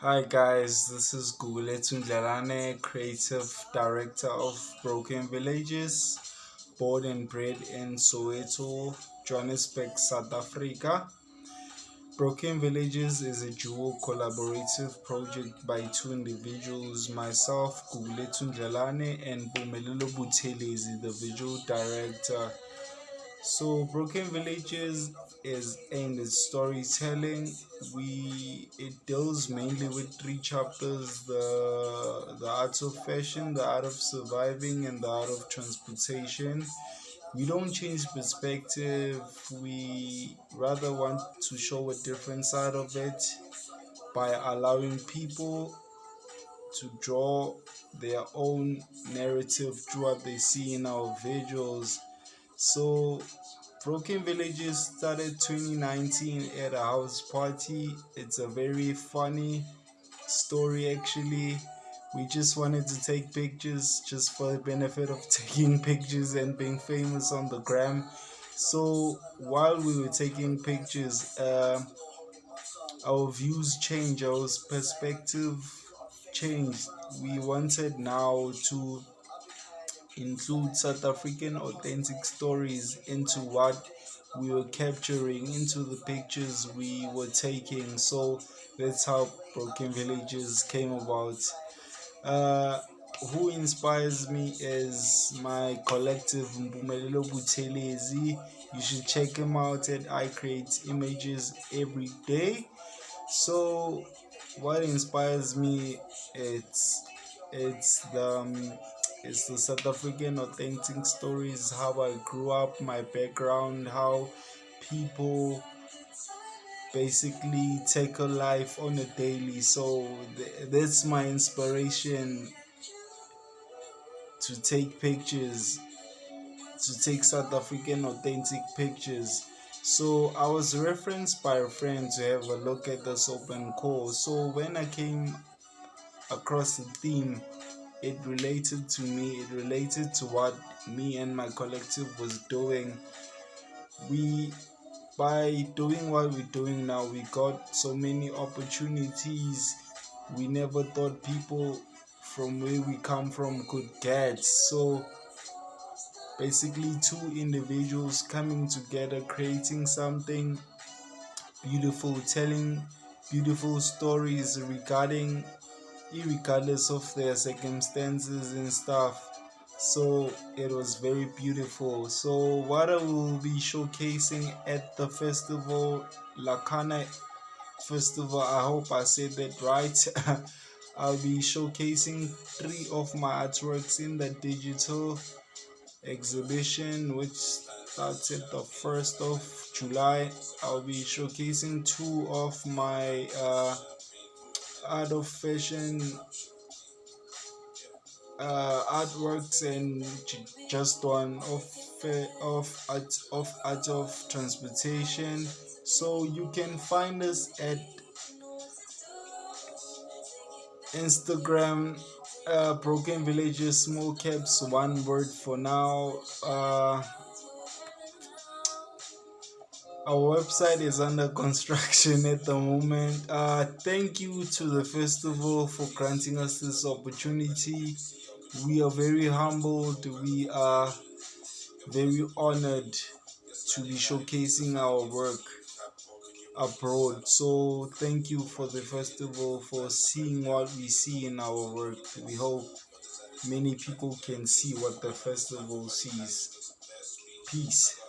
Hi guys, this is Gugulethu Ndlalane, creative director of Broken Villages, born and bred in Soweto, Johannesburg, South Africa. Broken Villages is a dual collaborative project by two individuals, myself, Gugulethu Ndlalane, and Mpumelelo Buthelezi, the visual director. So Broken Villages is in at storytelling. We it deals mainly with three chapters: the the art of fashion, the art of surviving, and the art of transportation. We don't change perspective. We rather want to show a different side of it by allowing people to draw their own narrative through what they see in our visuals so Broken Villages started 2019 at a house party. It's a very funny story actually. We just wanted to take pictures just for the benefit of taking pictures and being famous on the gram. So while we were taking pictures, uh, our views changed, our perspective changed. We wanted now to include South African authentic stories into what we were capturing, into the pictures we were taking. So that's how Broken Villages came about. Uh, who inspires me is my collective Mpumelelo Buthelezi. You should check him out at I Create Images every day. So what inspires me it's it's the um, it's the South African authentic stories, how I grew up, my background, how people basically take a life on a daily. So th- that's my inspiration to take pictures, to take South African authentic pictures. So I was referenced by a friend to have a look at this open call. So when I came across the theme it related to me it related to what me and my collective was doing. We by doing what we're doing now we got so many opportunities. We never thought people from where we come from could get. So basically two individuals coming together creating something beautiful telling beautiful stories regarding regardless of their circumstances and stuff. So it was very beautiful. So what i will be showcasing at the festival lakana festival i hope i said that right. I'll be showcasing three of my artworks in the digital exhibition which starts at the 1st of july. I'll be showcasing two of my uh art of fashion uh, artworks and just one of of art of art of transportation. So you can find us at instagram uh, broken villages small caps one word for now uh, our website is under construction at the moment. Uh, thank you to the festival for granting us this opportunity. We are very humbled. We are very honored to be showcasing our work abroad. So, thank you for the festival for seeing what we see in our work. We hope many people can see what the festival sees. Peace.